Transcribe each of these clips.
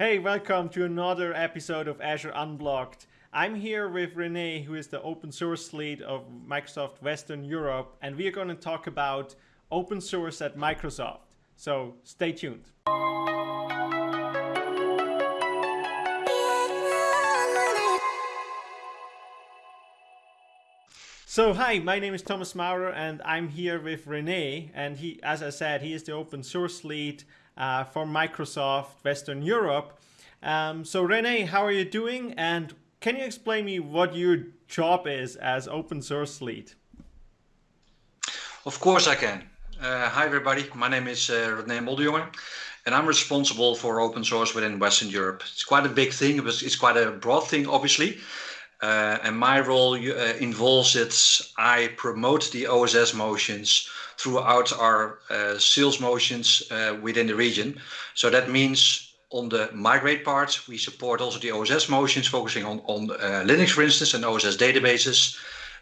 Hey, welcome to another episode of Azure Unblocked. I'm here with Rene, who is the open source lead of Microsoft Western Europe, and we are going to talk about open source at Microsoft. So stay tuned. So hi, my name is Thomas Maurer and I'm here with Rene and he, as I said, he is the open source lead uh, for Microsoft Western Europe. Um, so Rene, how are you doing? And can you explain me what your job is as open source lead? Of course I can. Uh, hi everybody, my name is uh, Rene Modderjonge and I'm responsible for open source within Western Europe. It's quite a big thing, it's quite a broad thing obviously. Uh, and my role uh, involves it. I promote the OSS motions throughout our uh, sales motions uh, within the region. So that means on the migrate part, we support also the OSS motions, focusing on, on uh, Linux, for instance, and OSS databases.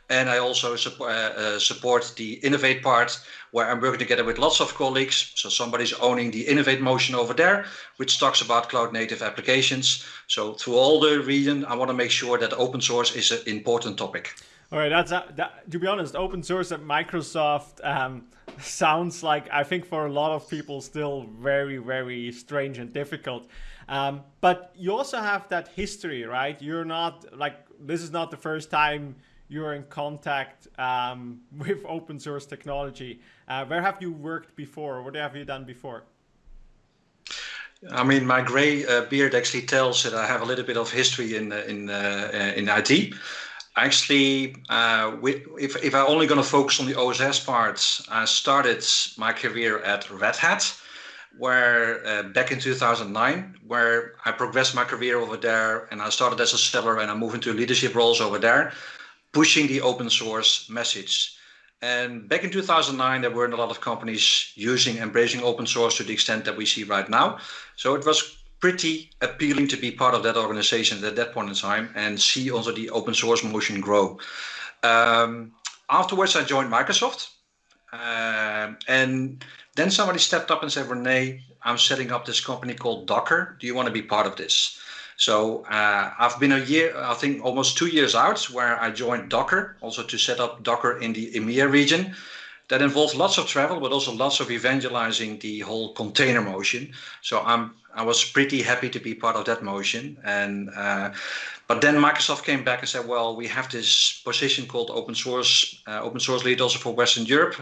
And I also support, uh, support the innovate part, where I'm working together with lots of colleagues. So somebody's owning the innovate motion over there, which talks about cloud native applications. So through all the region, I want to make sure that open source is an important topic. All right, that's uh, that, to be honest, open source at Microsoft um, sounds like I think for a lot of people still very very strange and difficult. Um, but you also have that history, right? You're not like this is not the first time you're in contact um, with open source technology. Uh, where have you worked before? What have you done before? I mean, my gray uh, beard actually tells that I have a little bit of history in uh, in uh, in IT. Actually, uh, if if I'm only going to focus on the OSS parts, I started my career at Red Hat, where uh, back in 2009, where I progressed my career over there, and I started as a seller, and I moved into leadership roles over there pushing the open source message. And back in 2009, there weren't a lot of companies using, embracing open source to the extent that we see right now. So it was pretty appealing to be part of that organization at that point in time and see also the open source motion grow. Um, afterwards, I joined Microsoft. Uh, and then somebody stepped up and said, Rene, I'm setting up this company called Docker. Do you want to be part of this? So uh, I've been a year, I think almost two years out, where I joined Docker, also to set up Docker in the EMEA region. That involves lots of travel, but also lots of evangelizing the whole container motion. So I'm I was pretty happy to be part of that motion. And uh, but then Microsoft came back and said, well, we have this position called open source, uh, open source lead also for Western Europe.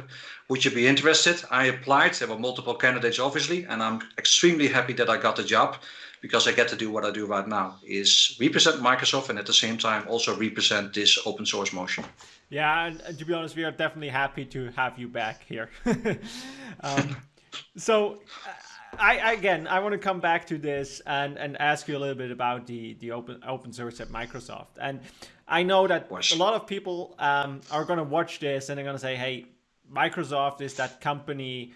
Would you be interested? I applied. There were multiple candidates, obviously, and I'm extremely happy that I got the job because I get to do what I do right now is represent Microsoft and at the same time also represent this open source motion. Yeah, and, to be honest, we are definitely happy to have you back here. um, so, I again, I want to come back to this and and ask you a little bit about the the open open source at Microsoft. And I know that a lot of people um, are going to watch this and they're going to say, "Hey, Microsoft is that company."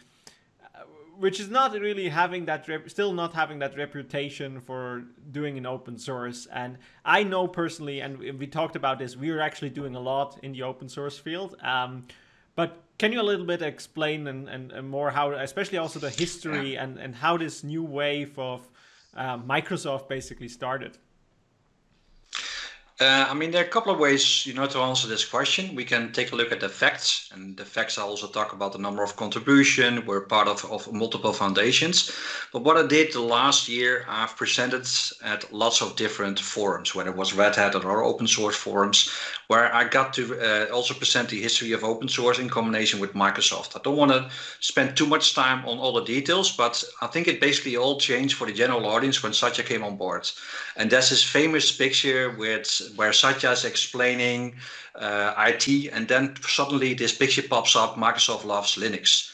Which is not really having that still not having that reputation for doing an open source. And i know personally and we talked about this we are actually doing a lot in the open source field. Um, but can you a little bit explain and, and, and, more how especially also the history and, and how this new wave of uh, microsoft basically started uh, I mean, there are a couple of ways, you know, to answer this question. We can take a look at the facts, and the facts I also talk about the number of contribution. We're part of, of multiple foundations. But what I did the last year, I've presented at lots of different forums, whether it was Red Hat or open source forums, where I got to uh, also present the history of open source in combination with Microsoft. I don't want to spend too much time on all the details, but I think it basically all changed for the general audience when Satya came on board. And that's his famous picture with where Satya is explaining uh, IT, and then suddenly this picture pops up: Microsoft loves Linux.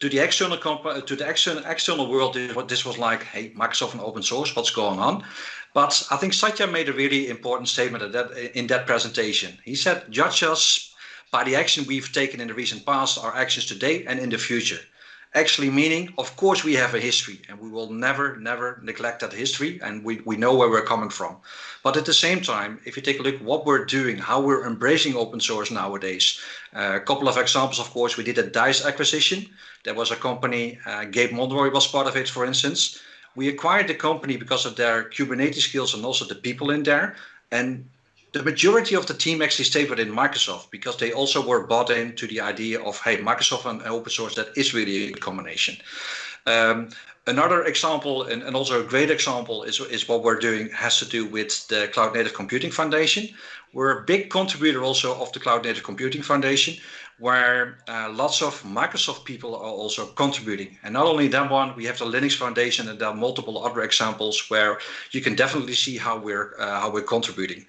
To the external to the external external world, this was like, hey, Microsoft and open source, what's going on? But I think Satya made a really important statement that, in that presentation. He said, judge us by the action we've taken in the recent past, our actions today and in the future actually meaning, of course, we have a history and we will never, never neglect that history and we, we know where we're coming from. But at the same time, if you take a look what we're doing, how we're embracing open source nowadays, uh, a couple of examples, of course, we did a Deis acquisition. There was a company, uh, Gabe Monroy was part of it, for instance. we acquired the company because of their Kubernetes skills and also the people in there. And the majority of the team actually stayed within Microsoft because they also were bought into the idea of, hey, Microsoft and open source, that is really a combination. Um, another example, and, and also a great example, is, is what we're doing has to do with the Cloud Native Computing Foundation. We're a big contributor also of the Cloud Native Computing Foundation, where uh, lots of Microsoft people are also contributing. And not only that one, we have the Linux Foundation, and there are multiple other examples where you can definitely see how we're uh, how we're contributing.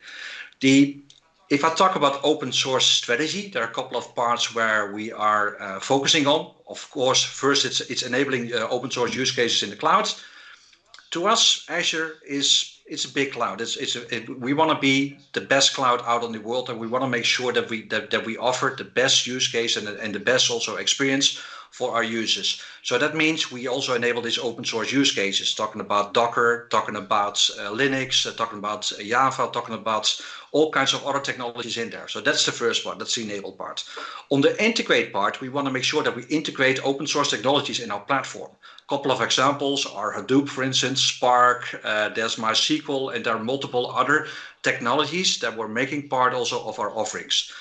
The if I talk about open source strategy, there are a couple of parts where we are uh, focusing on. Of course, first it's it's enabling uh, open source use cases in the cloud. To us, Azure is it's a big cloud. We want to be the best cloud out in the world, and we want to make sure that we that, that we offer the best use case and and the best also experience for our users. So that means we also enable these open source use cases, talking about Docker, talking about uh, Linux, uh, talking about uh, Java, talking about all kinds of other technologies in there. So that's the first part, that's the enable part. On the integrate part, we want to make sure that we integrate open source technologies in our platform. A couple of examples are Hadoop, for instance, Spark, uh, there's MySQL, and there are multiple other technologies that we're making part also of our offerings.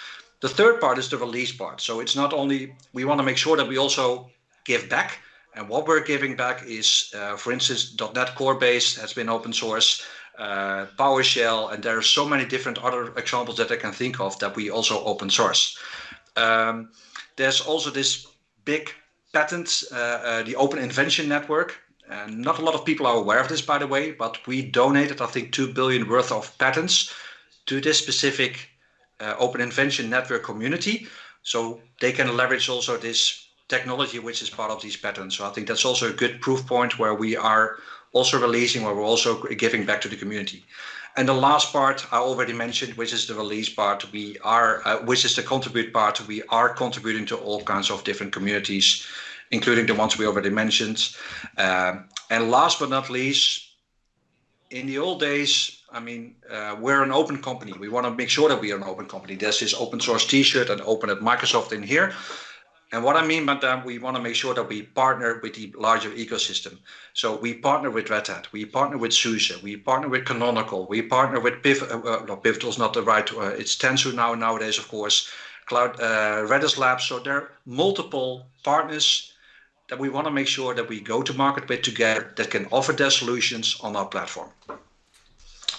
The third part is the release part. So it's not only, we want to make sure that we also give back. And what we're giving back is, uh, for instance, .NET Core Base has been open source, uh, PowerShell, and there are so many different other examples that I can think of that we also open source. Um, there's also this big patent, uh, uh, the Open Invention Network. And not a lot of people are aware of this, by the way, but we donated, I think, 2 billion worth of patents to this specific Open Invention Network community. So they can leverage also this technology which is part of these patterns. So I think that's also a good proof point where we are also releasing, where we're also giving back to the community. And the last part I already mentioned, which is the release part, we are, uh, which is the contribute part, we are contributing to all kinds of different communities, including the ones we already mentioned. Uh, and last but not least, in the old days, I mean, uh, we're an open company. We want to make sure that we are an open company. There's this open source T-shirt and open at Microsoft in here. And what I mean by that, we want to make sure that we partner with the larger ecosystem. So we partner with Red Hat, we partner with SUSE, we partner with Canonical, we partner with Piv. Uh, uh no, Pivotal is not the right. Uh, it's Tanzu now nowadays, of course. Cloud uh, Redis Labs. So there are multiple partners that we want to make sure that we go to market with together that can offer their solutions on our platform.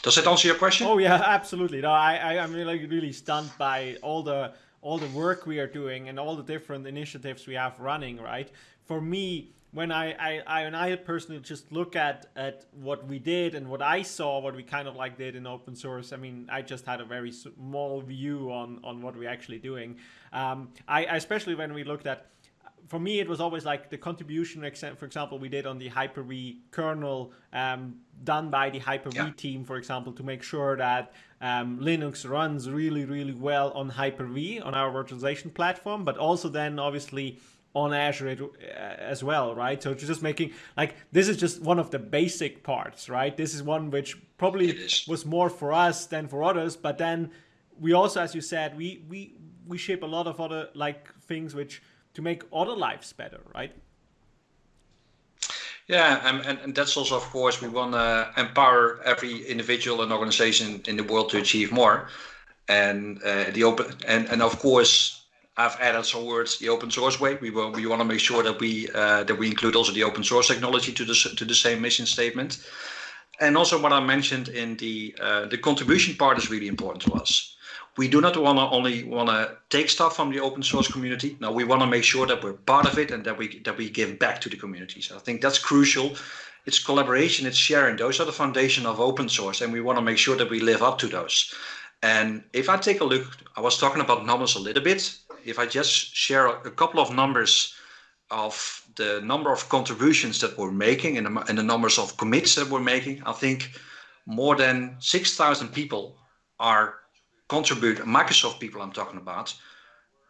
Does that answer your question? Oh yeah, absolutely. No, I, I am really really stunned by all the all the work we are doing and all the different initiatives we have running. Right. For me, when I, I, I and I personally just look at at what we did and what I saw, what we kind of like did in open source. I mean, I just had a very small view on on what we're actually doing. Um, I especially when we looked at for me, it was always like the contribution, for example, we did on the Hyper-V kernel um, done by the Hyper-V yeah. team, for example, to make sure that um, Linux runs really, really well on Hyper-V, on our virtualization platform, but also then obviously on Azure uh, as well, right? So just making like this is just one of the basic parts, right? This is one which probably was more for us than for others, but then we also, as you said, we we we ship a lot of other like things which to make other lives better, right? Yeah, and, and, and that's also, of course, we want to empower every individual and organization in the world to achieve more. And uh, the open and, and of course, I've added some words. The open source way. We will, we want to make sure that we uh, that we include also the open source technology to the to the same mission statement. And also, what I mentioned in the uh, the contribution part is really important to us we do not want to only want to take stuff from the open source community. No, we want to make sure that we're part of it and that we that we give back to the community. So I think that's crucial. It's collaboration, it's sharing. Those are the foundation of open source, and we want to make sure that we live up to those. And if I take a look, I was talking about numbers a little bit. If I just share a couple of numbers of the number of contributions that we're making and the, and the numbers of commits that we're making, I think more than 6,000 people are contribute, Microsoft people I'm talking about,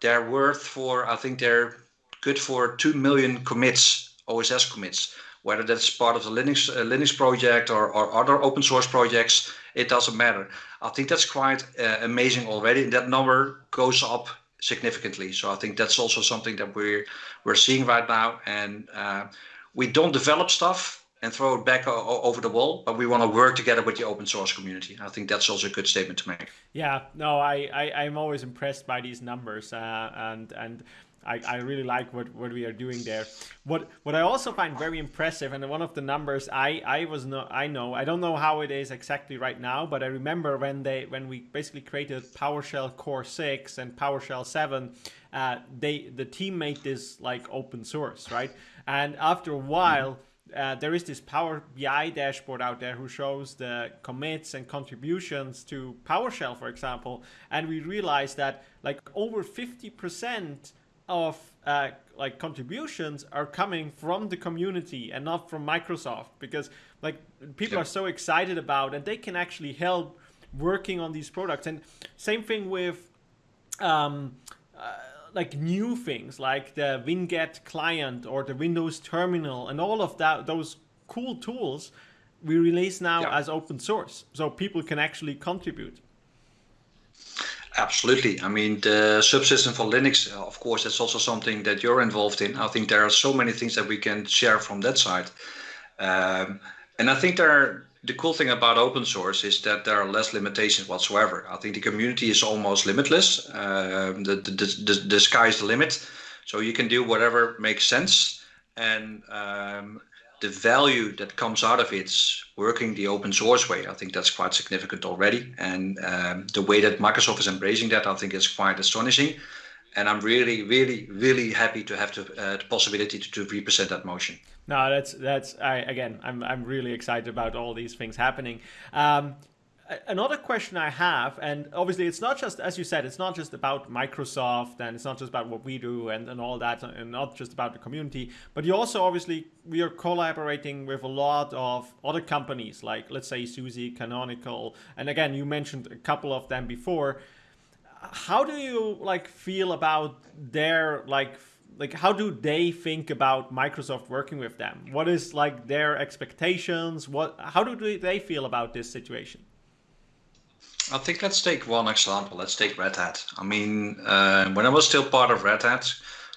they're worth for, I think they're good for 2 million commits, OSS commits, whether that's part of the Linux uh, Linux project or, or other open source projects, it doesn't matter. I think that's quite uh, amazing already. That number goes up significantly. So I think that's also something that we're we're seeing right now. And uh, we don't develop stuff and throw it back over the wall, but we want to work together with the open source community. I think that's also a good statement to make. Yeah, no, I, I am always impressed by these numbers, uh, and and I, I really like what, what we are doing there. What what I also find very impressive, and one of the numbers I I was no I know I don't know how it is exactly right now, but I remember when they when we basically created PowerShell Core six and PowerShell seven, uh, they the team made this like open source, right? And after a while. Uh, there is this Power BI dashboard out there who shows the commits and contributions to PowerShell, for example, and we realized that like over 50% of uh, like contributions are coming from the community and not from Microsoft because like people are so excited about and they can actually help working on these products. And same thing with um, uh, like new things like the Winget client or the Windows terminal and all of that those cool tools we release now yeah. as open source so people can actually contribute Absolutely. I mean, the subsystem for Linux, uh, of course, that's also something that you're involved in. I think there are so many things that we can share from that side. Um, and I think there are, the cool thing about open source is that there are less limitations whatsoever. I think the community is almost limitless. Um, the, the, the, the sky is the limit. So you can do whatever makes sense. And um, the value that comes out of it working the open source way, I think that's quite significant already. And um, the way that Microsoft is embracing that, I think is quite astonishing. And I'm really, really, really happy to have to, uh, the possibility to, to represent that motion. No, that's that's I again, I'm I'm really excited about all these things happening. Um, another question I have, and obviously it's not just, as you said, it's not just about Microsoft and it's not just about what we do and, and all that, and not just about the community, but you also obviously, we are collaborating with a lot of other companies, like let's say SUSE, Canonical, and again, you mentioned a couple of them before. How do you like feel about their like like how do they think about Microsoft working with them? What is like their expectations? What how do they feel about this situation? I think let's take one example. Let's take Red Hat. I mean, uh, when I was still part of Red Hat,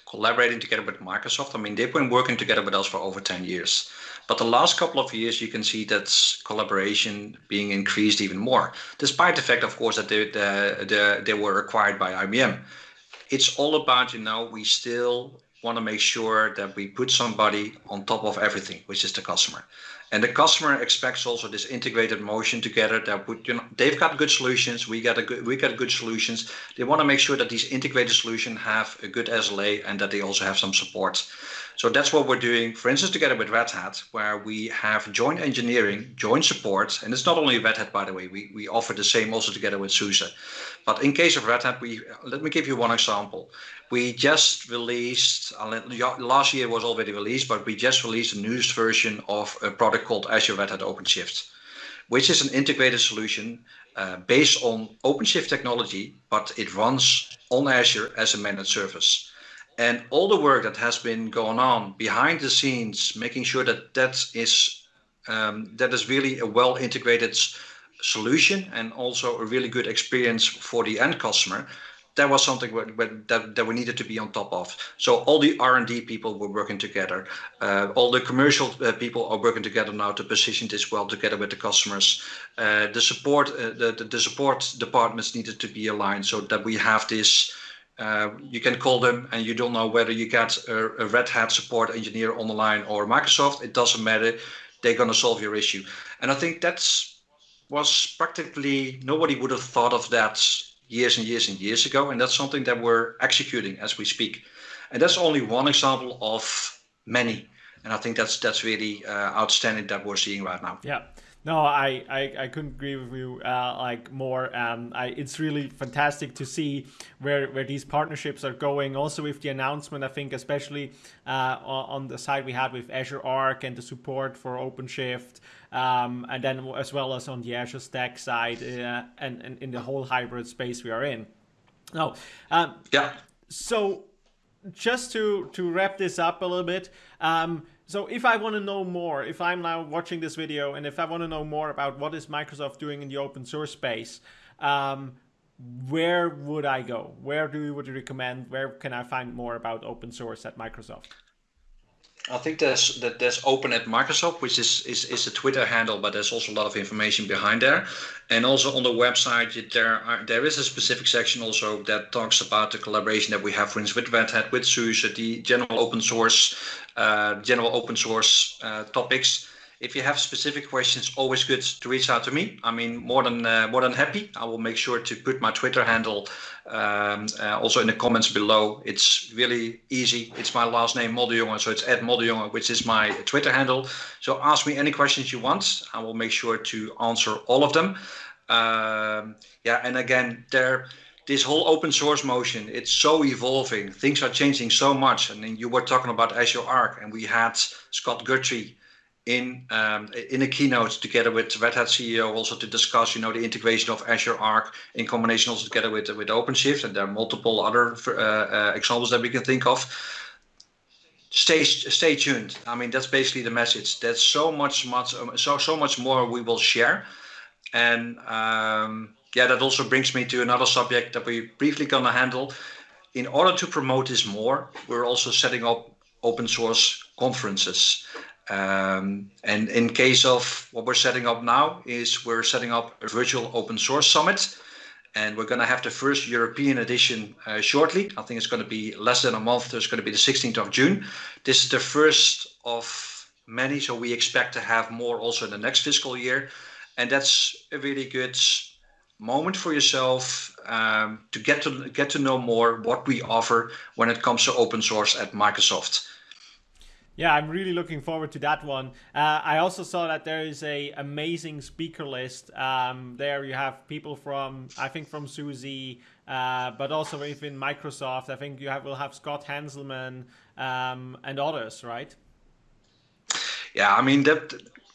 collaborating together with Microsoft, I mean, they've been working together with us for over 10 years. But the last couple of years, you can see that collaboration being increased even more, despite the fact, of course, that they, the, the, they were acquired by IBM. It's all about, you know, we still want to make sure that we put somebody on top of everything, which is the customer. And the customer expects also this integrated motion together that would, you know, they've got good solutions, we got a good, we got good solutions. They want to make sure that these integrated solutions have a good SLA and that they also have some support. So that's what we're doing, for instance, together with Red Hat, where we have joint engineering, joint support, and it's not only Red Hat, by the way, we, we offer the same also together with SUSE. But in case of Red Hat, we let me give you one example. We just released, last year was already released, but we just released the newest version of a product called Azure Red Hat OpenShift, which is an integrated solution uh, based on OpenShift technology, but it runs on Azure as a managed service and all the work that has been going on behind the scenes, making sure that that is um, that is really a well integrated solution and also a really good experience for the end customer. That was something that, that we needed to be on top of. So all the R&D people were working together. Uh, all the commercial uh, people are working together now to position this well together with the customers. Uh, the support, uh, the, the support departments needed to be aligned so that we have this uh, you can call them and you don't know whether you get a, a, Red Hat support engineer on the line or Microsoft. It doesn't matter. They're going to solve your issue. And I think that's was practically nobody would have thought of that years and years and years ago. And that's something that we're executing as we speak. And that's only one example of many. And I think that's that's really uh, outstanding that we're seeing right now. Yeah. No, I, I, I couldn't agree with you uh, like more. Um, I, it's really fantastic to see where, where these partnerships are going. Also with the announcement, I think especially uh, on the side we had with Azure Arc and the support for OpenShift, um, and then as well as on the Azure Stack side uh, and, and in the whole hybrid space we are in. Now, um, yeah. So just to to wrap this up a little bit. Um, so if I want to know more, if I'm now watching this video and if I want to know more about what is Microsoft doing in the open source space, um, where would I go? Where do you would you recommend? Where can I find more about open source at Microsoft? I think there's that there's open at Microsoft, which is, is is a Twitter handle, but there's also a lot of information behind there. And also on the website, there are there is a specific section also that talks about the collaboration that we have, for instance, with Red Hat, with SUSE, the general open source, uh, general open source uh, topics if you have specific questions, always good to reach out to me. I mean, more than uh, more than happy. I will make sure to put my Twitter handle um, uh, also in the comments below. It's really easy. It's my last name, Modderjonge, so it's at Modderjonge, which is my Twitter handle. So ask me any questions you want. I will make sure to answer all of them. Um, yeah, and again, there this whole open source motion it's so evolving things are changing so much I and you were talking about azure arc and we had scott guthrie in um, in a keynote together with Red Hat CEO also to discuss you know the integration of Azure Arc in combination also together with with OpenShift and there are multiple other uh, uh, examples that we can think of. Stay stay tuned. I mean that's basically the message. There's so much much so so much more we will share, and um, yeah that also brings me to another subject that we briefly gonna handle. In order to promote this more, we're also setting up open source conferences. Um, and in case of what we're setting up now is we're setting up a virtual open source summit and we're going to have the first European edition uh, shortly. I think it's going to be less than a month. So It's going to be the 16th of June. This is the first of many, so we expect to have more also in the next fiscal year. And that's a really good moment for yourself um, to get to get to know more what we offer when it comes to open source at Microsoft. Yeah, I'm really looking forward to that one. Uh, I also saw that there is a amazing speaker list. Um, there you have people from, I think from SUSE, uh, but also even Microsoft. I think you have will have Scott Hanselman um, and others, right? Yeah, I mean that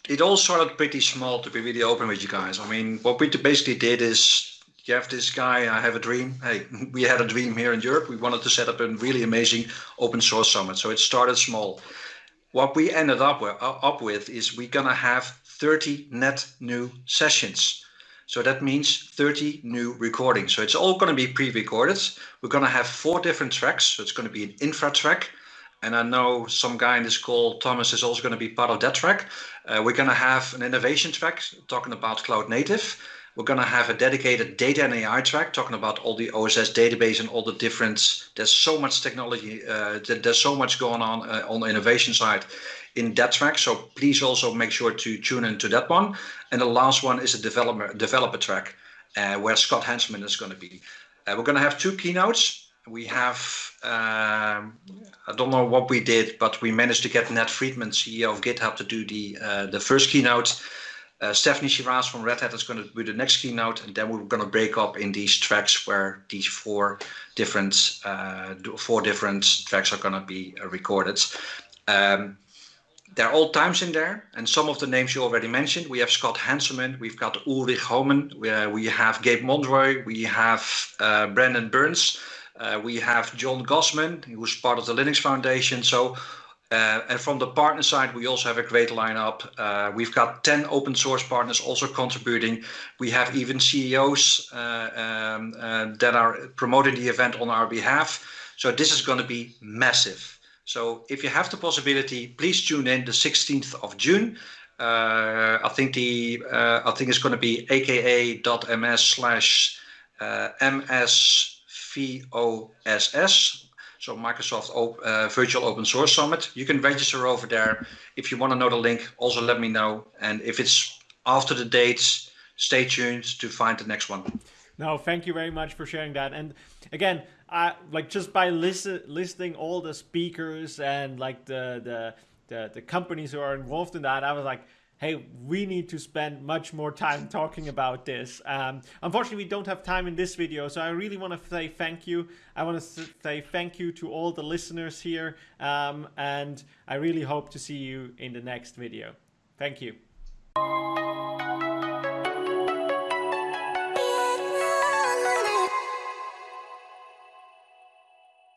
it all started pretty small. To be really open with you guys, I mean what we basically did is you have this guy, I have a dream. Hey, we had a dream here in Europe. We wanted to set up a really amazing open source summit. So it started small what we ended up with, uh, up with is we're going to have 30 net new sessions. So that means 30 new recordings. So it's all going to be pre-recorded. We're going to have four different tracks. So it's going to be an infra track. And I know some guy in this call, Thomas, is also going to be part of that track. Uh, we're going to have an innovation track talking about cloud native. We're going to have a dedicated data and AI track talking about all the OSS database and all the different. There's so much technology. Uh, there's so much going on uh, on the innovation side in that track. So please also make sure to tune into that one. And the last one is a developer developer track uh, where Scott Hanselman is going to be. Uh, we're going to have two keynotes. We have um, I don't know what we did, but we managed to get Nat Friedman, CEO of GitHub, to do the uh, the first keynote. Uh, Stefanie Chiras from Red Hat is going to do the next keynote, and then we're going to break up in these tracks where these four different uh, four different tracks are going to be uh, recorded. Um, there are all times in there, and some of the names you already mentioned. We have Scott Hanselman, we've got Ulrich Homann, we, uh, we have Gabe Monroy, we have uh, Brendan Burns, uh, we have John Gossman, who's part of the Linux Foundation. So and from the partner side, we also have a great lineup. Uh, we've got 10 open source partners also contributing. We have even CEOs uh, um, uh, that are promoting the event on our behalf. So this is going to be massive. So if you have the possibility, please tune in the 16th of June. Uh, I think the uh, I think it's going to be aka.ms slash msvoss so Microsoft uh, Virtual Open Source Summit. You can register over there. If you want to know the link, also let me know. And if it's after the dates, stay tuned to find the next one. No, thank you very much for sharing that. And again, I like just by listen, listing all the speakers and like the, the the the companies who are involved in that, I was like, hey, we need to spend much more time talking about this. Um, unfortunately, we don't have time in this video, so I really want to say thank you. I want to say thank you to all the listeners here, um, and I really hope to see you in the next video. Thank you.